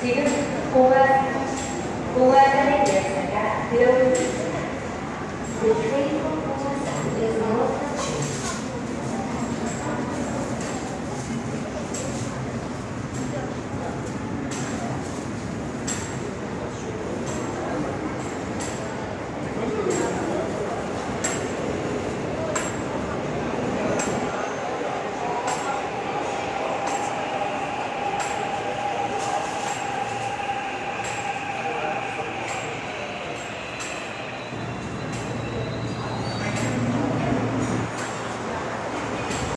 diga como é?